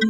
Hi,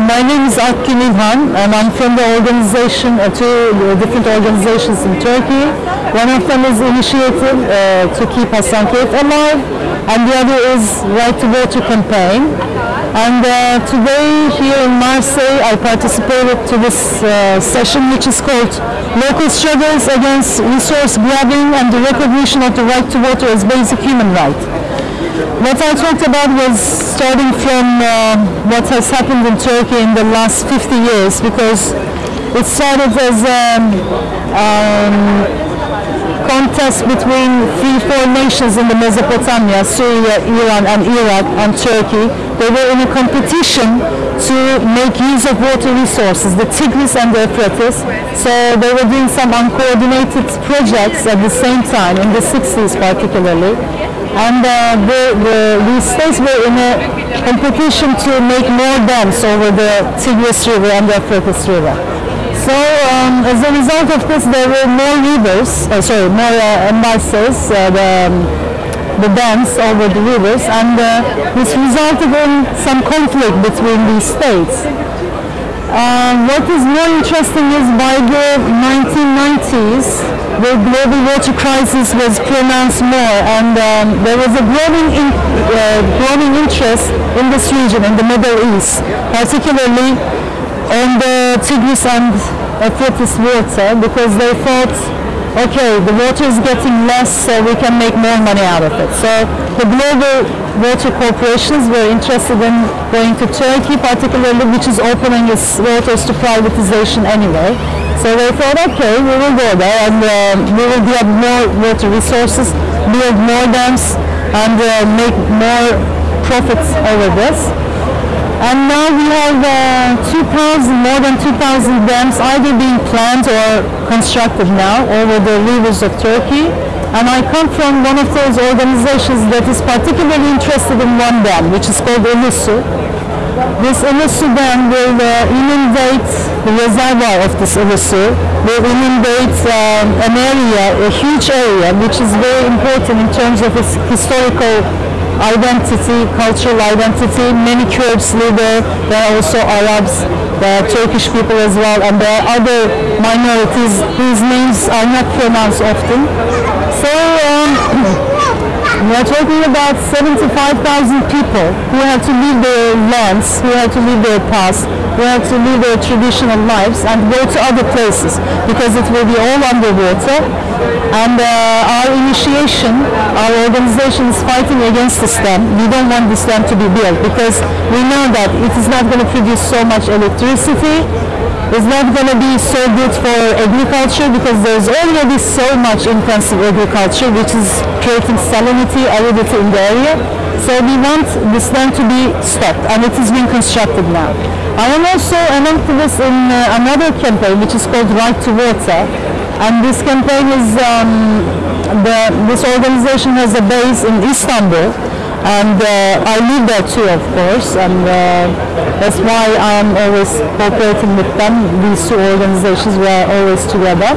my name is Akgün İlhan and I'm from the organization, uh, two uh, different organizations in Turkey. One of them is initiative uh, to keep Hasankeyf alive and the other is Right to Water campaign. And uh, today here in Marseille I participated to this uh, session which is called Local Struggles Against Resource Grabbing and the Recognition of the Right to Water as Basic Human Right. What I talked about was starting from uh, what has happened in Turkey in the last 50 years because it started as a um, contest between three, four nations in the Mesopotamia, Syria, Iran and Iraq and Turkey. They were in a competition to make use of water resources, the Tigris and the Euphrates. So they were doing some uncoordinated projects at the same time, in the 60s particularly and uh, the, the, these states were in a competition to make more dams over the Tigris River and the Euphrates River. So um, as a result of this, there were more rivers, uh, sorry, more uh, uh, the, um, the dams over the rivers, and uh, this resulted in some conflict between these states. Uh, what is more interesting is by the 1990s, the global water crisis was pronounced more and um, there was a growing, in, uh, growing interest in this region, in the Middle East, particularly on the Tigris and Euphrates water because they thought, okay, the water is getting less so we can make more money out of it. So the global water corporations were interested in going to Turkey particularly, which is opening its waters to privatization anyway. So they thought, okay, we will go there and uh, we will get more water resources, build more dams and uh, make more profits over this. And now we have uh, 2,000, more than 2,000 dams either being planned or constructed now over the rivers of Turkey. And I come from one of those organizations that is particularly interested in one dam, which is called Ilısu. This Ilısu dam will uh, inundate the reservoir of this Ilısu, will inundate um, an area, a huge area, which is very important in terms of its historical identity, cultural identity. Many Kurds live there. There are also Arabs, there are Turkish people as well, and there are other minorities whose names are not pronounced often. So we are talking about 75,000 people who had to leave their lands, who had to leave their past, who had to leave their traditional lives and go to other places because it will be all underwater. And uh, our initiation, our organization is fighting against this dam. We don't want this dam to be built because we know that it is not going to produce so much electricity. It's not going to be so good for agriculture because there's already so much intensive agriculture which is creating salinity, aridity in the area. So we want this land to be stopped and it is being constructed now. I am also an activist in uh, another campaign which is called Right to Water and this campaign is, um, the, this organization has a base in Istanbul and uh, I live there too of course and uh, that's why I am always cooperating with them, these two organizations we are always together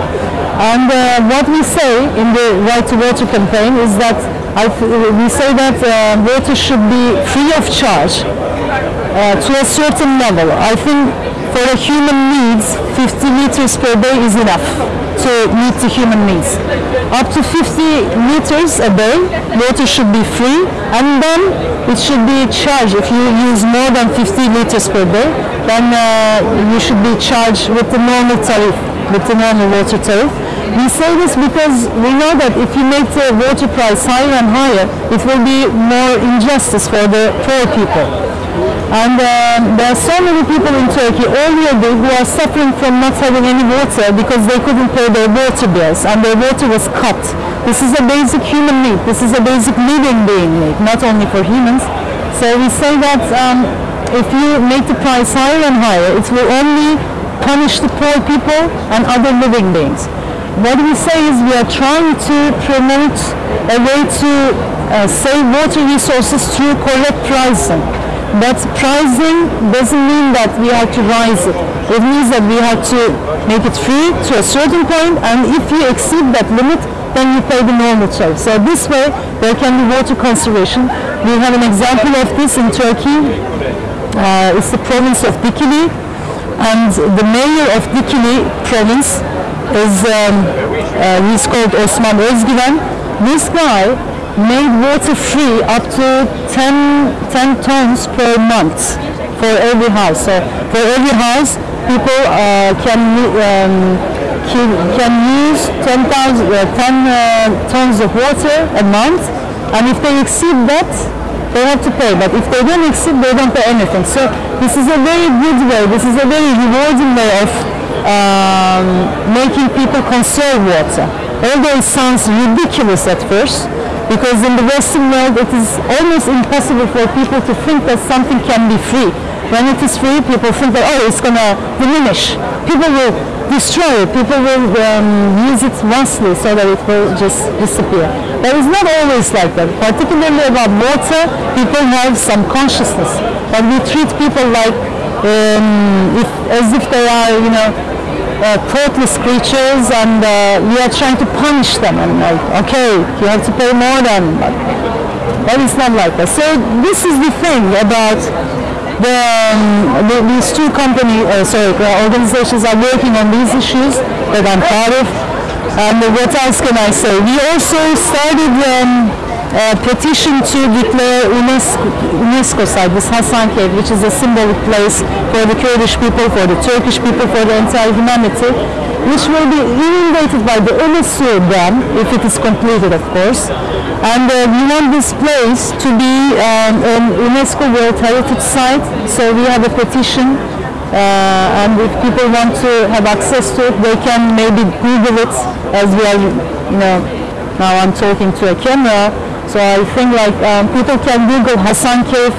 and uh, what we say in the Right to Water campaign is that I, we say that uh, water should be free of charge uh, to a certain level. I think for a human needs 50 liters per day is enough to meet the human needs. Up to 50 liters a day, water should be free and then it should be charged. If you use more than 50 liters per day, then uh, you should be charged with the normal tariff, with the normal water tariff. We say this because we know that if you make the water price higher and higher, it will be more injustice for the poor people. And um, there are so many people in Turkey already who are suffering from not having any water because they couldn't pay their water bills and their water was cut. This is a basic human need. This is a basic living being need, not only for humans. So we say that um, if you make the price higher and higher, it will only punish the poor people and other living beings. What we say is we are trying to promote a way to uh, save water resources through correct pricing. But pricing doesn't mean that we have to rise it. It means that we have to make it free to a certain point, and if you exceed that limit, then you pay the normal charge. So this way, there can be water conservation. We have an example of this in Turkey. Uh, it's the province of Dikili, and the mayor of Dikili province is um, uh, he's called Osman Özgüven. This guy made water free up to 10, 10 tons per month for every house. So for every house, people uh, can um, can, use 10, uh, 10 uh, tons of water a month, and if they exceed that, they have to pay. But if they don't exceed, they don't pay anything. So this is a very good way. This is a very rewarding way of um, making people conserve water. Although it sounds ridiculous at first, because in the Western world it is almost impossible for people to think that something can be free. When it is free, people think that, oh, it's going to diminish. People will destroy it. People will um, use it vastly so that it will just disappear. But it's not always like that. Particularly about water, people have some consciousness. But we treat people like, um, if, as if they are, you know, uh, thoughtless creatures and uh, we are trying to punish them and like, okay, you have to pay more than, but, but it's not like that. So this is the thing about the, um, the, these two company, uh, sorry, organizations are working on these issues that I'm proud of. And what else can I say? We also started um, a petition to declare UNESCO, UNESCO site, this Hasankeyf, which is a symbolic place for the Kurdish people, for the Turkish people, for the entire humanity, which will be inundated by the Ilısu Dam, if it is completed, of course. And uh, we want this place to be um, an UNESCO World Heritage Site, so we have a petition uh, and if people want to have access to it, they can maybe Google it as we are, you know, now I'm talking to a camera. So I think like um, people can Google Hasankeyf,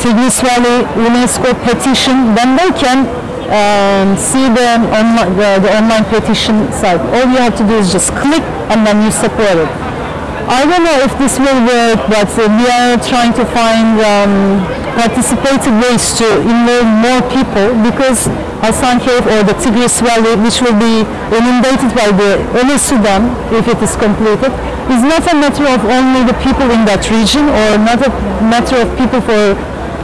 Tigris Valley, UNESCO petition, then they can um, see the, online, the, the online petition site. All you have to do is just click and then you support it. I don't know if this will work, but uh, we are trying to find um, participative ways to involve more people because Hasankeyf or the Tigris Valley, which will be inundated by the Ilısu Dam if it is completed, is not a matter of only the people in that region or not a matter of people for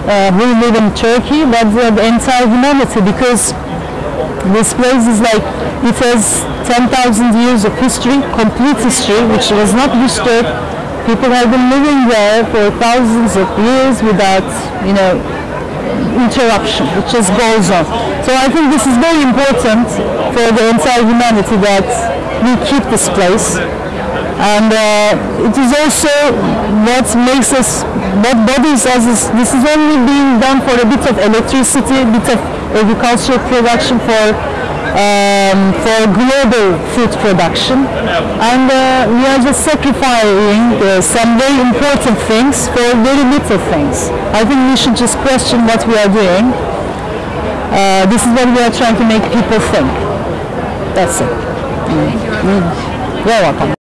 uh, who live in Turkey, but the entire humanity because this place is like, it has 10,000 years of history, complete history, which was not disturbed. People have been living there for thousands of years without, you know, interruption. It just goes on. So I think this is very important for the entire humanity that we keep this place. And uh, it is also what makes us, what bothers us is this is only being done for a bit of electricity, a bit of agricultural production for um, for global food production and uh, we are just sacrificing uh, some very important things for very little things. I think we should just question what we are doing. Uh, this is what we are trying to make people think. That's it. Mm. You're welcome.